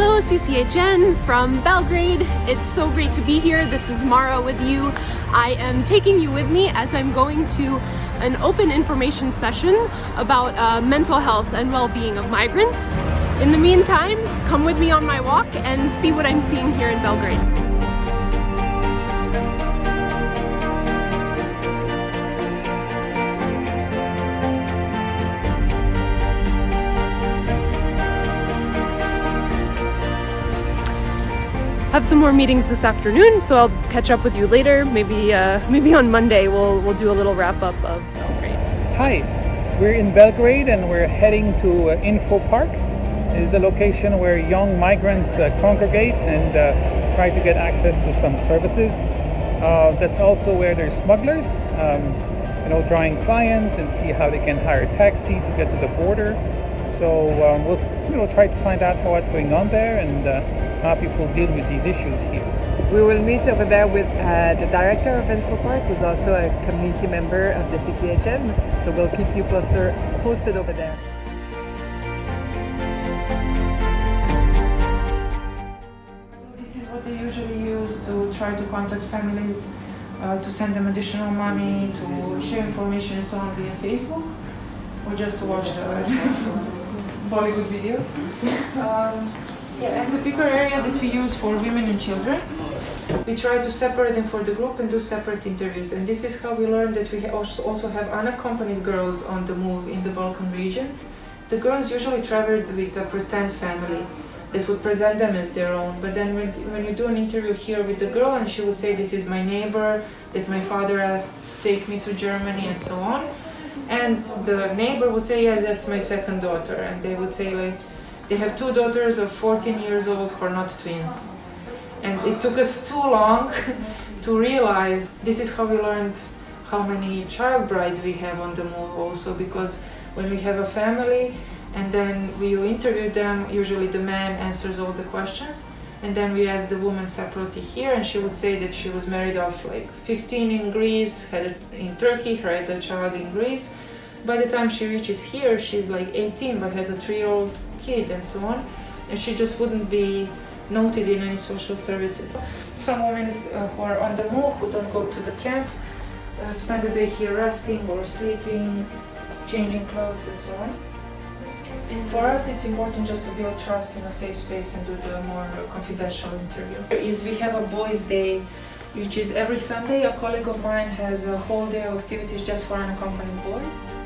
CCHN from Belgrade. It's so great to be here. This is Mara with you. I am taking you with me as I'm going to an open information session about uh, mental health and well-being of migrants. In the meantime, come with me on my walk and see what I'm seeing here in Belgrade. Have some more meetings this afternoon, so I'll catch up with you later. Maybe uh, maybe on Monday we'll we'll do a little wrap up of Belgrade. Hi, we're in Belgrade and we're heading to uh, Info Park. It is a location where young migrants uh, congregate and uh, try to get access to some services. Uh, that's also where there's smugglers, um, you know, drawing clients and see how they can hire a taxi to get to the border. So um, we'll you know try to find out what's going on there and uh, how people deal with these issues here. We will meet over there with uh, the director of InfoPark, who's also a community member of the CCHN. So we'll keep you poster, posted over there. This is what they usually use to try to contact families, uh, to send them additional money, to share information and so on via Facebook, or just to watch the Bollywood videos. Um, yeah, and the bigger area that we use for women and children, we try to separate them for the group and do separate interviews. And this is how we learned that we also have unaccompanied girls on the move in the Balkan region. The girls usually traveled with a pretend family that would present them as their own. But then when, when you do an interview here with the girl and she would say, this is my neighbor, that my father asked take me to Germany and so on, and the neighbor would say, yes, that's my second daughter. And they would say, like, they have two daughters of 14 years old who are not twins. And it took us too long to realize this is how we learned how many child brides we have on the move also because when we have a family and then we interview them, usually the man answers all the questions and then we asked the woman separately here and she would say that she was married off like 15 in Greece, had a, in Turkey, had a child in Greece. By the time she reaches here, she's like 18 but has a three-year-old kid and so on. And she just wouldn't be noted in any social services. Some women uh, who are on the move, who don't go to the camp, uh, spend the day here resting or sleeping, changing clothes and so on. For us, it's important just to build trust in a safe space and do the more confidential interview. Is we have a boys' day, which is every Sunday. A colleague of mine has a whole day of activities just for unaccompanied boys.